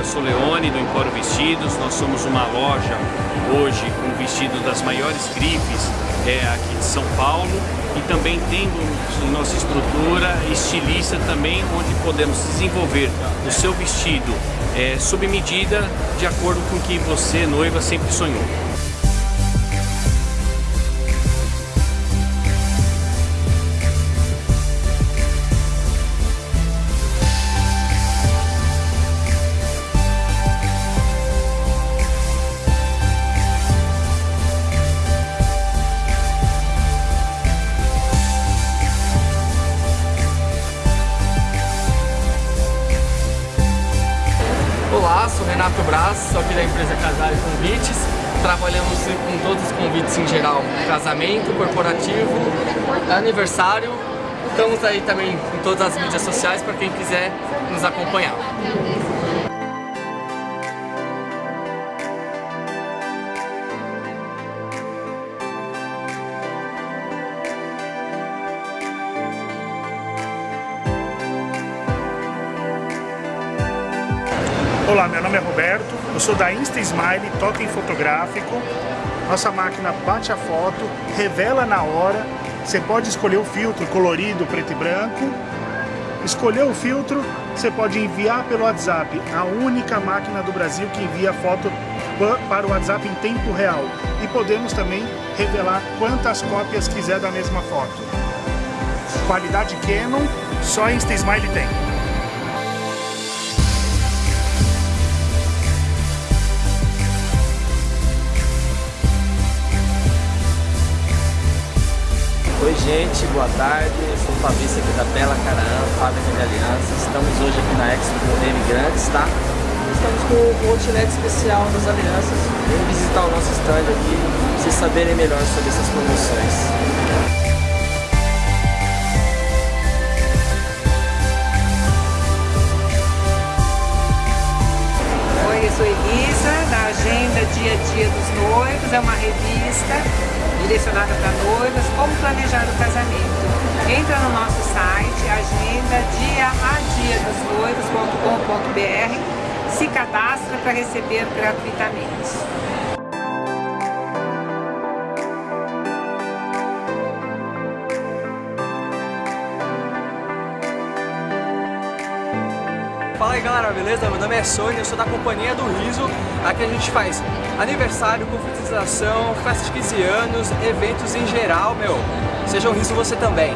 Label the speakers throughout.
Speaker 1: Luana Soleone do Empório Vestidos. Nós somos uma loja hoje com vestidos das maiores grifes é, aqui de São Paulo e também temos em nossa estrutura estilista também onde podemos desenvolver o seu vestido é, medida de acordo com o que você, noiva, sempre sonhou.
Speaker 2: Renato Braz, sou aqui da empresa Casais Convites. Trabalhamos com todos os convites em geral, casamento, corporativo, aniversário. Estamos aí também em todas as mídias sociais para quem quiser nos acompanhar.
Speaker 3: Olá, meu nome é Roberto, eu sou da Insta Smile Totem Fotográfico. Nossa máquina bate a foto, revela na hora. Você pode escolher o filtro colorido, preto e branco. Escolher o filtro, você pode enviar pelo WhatsApp, a única máquina do Brasil que envia foto para o WhatsApp em tempo real. E podemos também revelar quantas cópias quiser da mesma foto. Qualidade Canon, só Insta Smile tem.
Speaker 4: Gente, boa tarde, eu sou o Fabrício aqui da Bela Caraã, fábrica de alianças. Estamos hoje aqui na Expo Imigrantes, tá? Estamos com o outlet especial das alianças. Vem visitar o nosso stand aqui, para vocês saberem melhor sobre essas promoções.
Speaker 5: Elisa, da Agenda Dia a Dia dos Noivos, é uma revista direcionada para noivas, como planejar o casamento. Entra no nosso site, agenda dia a dia dos noivos.com.br, se cadastra para receber gratuitamente.
Speaker 6: Fala aí galera, beleza? Meu nome é Sônia, eu sou da companhia do Riso. Aqui a gente faz aniversário, confraternização, festa de 15 anos, eventos em geral, meu. Seja um Riso você também.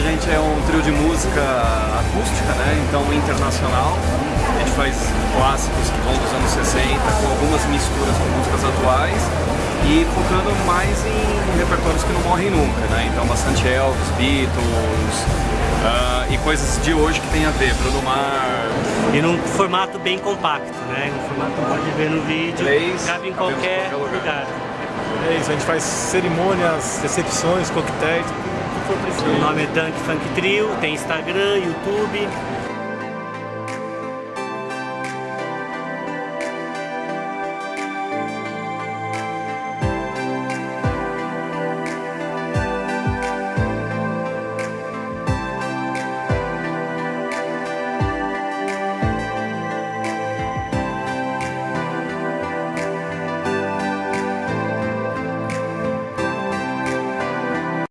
Speaker 1: A gente é um trio de música acústica, né? Então internacional. A gente faz clássicos que vão dos anos 60 com algumas misturas com músicas atuais e focando mais em repertórios que não morrem nunca, né? Então bastante Elvis, Beatles uh, e coisas de hoje que tem a ver, Bruno Mars.
Speaker 7: E num formato bem compacto, né? Um formato que pode ver no vídeo,
Speaker 1: Três,
Speaker 7: cabe em
Speaker 1: qualquer
Speaker 7: qualquer lugar.
Speaker 1: lugar.
Speaker 8: É isso, a gente faz cerimônias, recepções, coquetéis, for preciso.
Speaker 7: O nome é Dunk Funk Trio, tem Instagram, YouTube,